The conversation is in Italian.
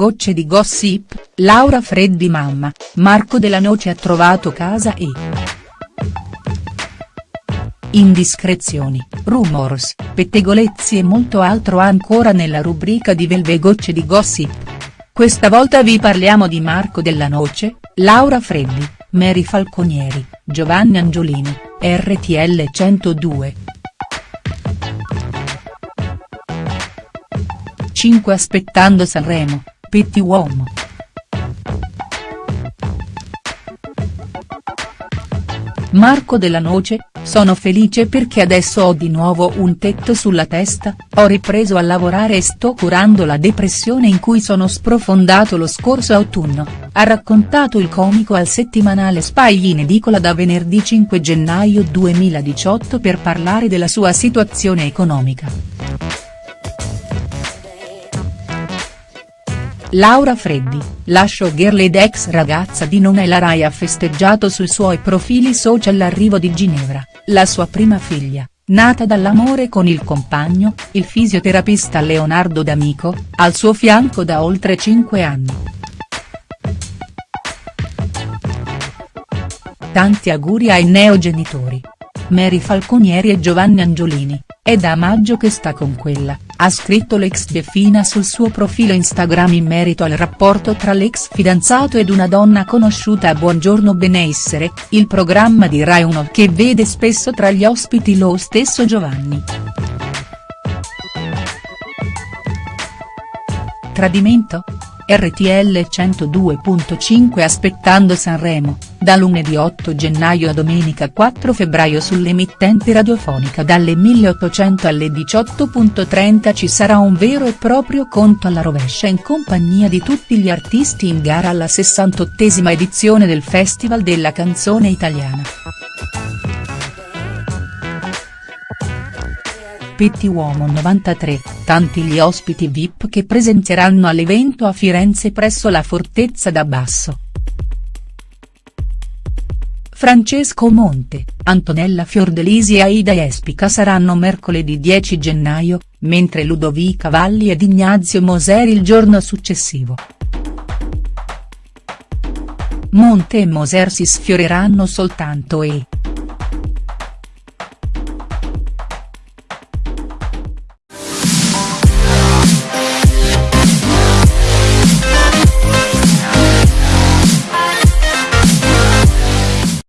Gocce di gossip, Laura Freddi mamma, Marco Della Noce ha trovato casa e. Indiscrezioni, rumors, pettegolezzi e molto altro ancora nella rubrica di Velve Gocce di gossip. Questa volta vi parliamo di Marco Della Noce, Laura Freddi, Mary Falconieri, Giovanni Angiolini, RTL 102. 5 Aspettando Sanremo, Petti Uomo. Marco Della Noce, sono felice perché adesso ho di nuovo un tetto sulla testa, ho ripreso a lavorare e sto curando la depressione in cui sono sprofondato lo scorso autunno, ha raccontato il comico al settimanale Spagli in edicola da venerdì 5 gennaio 2018 per parlare della sua situazione economica. Laura Freddi, la showgirl ed ex ragazza di Non è la Rai ha festeggiato sui suoi profili social l'arrivo di Ginevra, la sua prima figlia, nata dall'amore con il compagno, il fisioterapista Leonardo D'Amico, al suo fianco da oltre 5 anni. Tanti auguri ai neogenitori. Mary Falconieri e Giovanni Angiolini, è da maggio che sta con quella, ha scritto l'ex Defina sul suo profilo Instagram in merito al rapporto tra l'ex fidanzato ed una donna conosciuta a Buongiorno Benessere, il programma di Rai 1 che vede spesso tra gli ospiti lo stesso Giovanni. Tradimento? RTL 102.5 Aspettando Sanremo, da lunedì 8 gennaio a domenica 4 febbraio sull'emittente radiofonica dalle 1800 alle 18.30 ci sarà un vero e proprio conto alla rovescia in compagnia di tutti gli artisti in gara alla 68esima edizione del Festival della canzone italiana. Petti Uomo 93, tanti gli ospiti VIP che presenteranno all'evento a Firenze presso la Fortezza da Basso. Francesco Monte, Antonella Fiordelisi e Aida Espica saranno mercoledì 10 gennaio, mentre Ludovica Valli ed Ignazio Moseri il giorno successivo. Monte e Moser si sfioreranno soltanto e,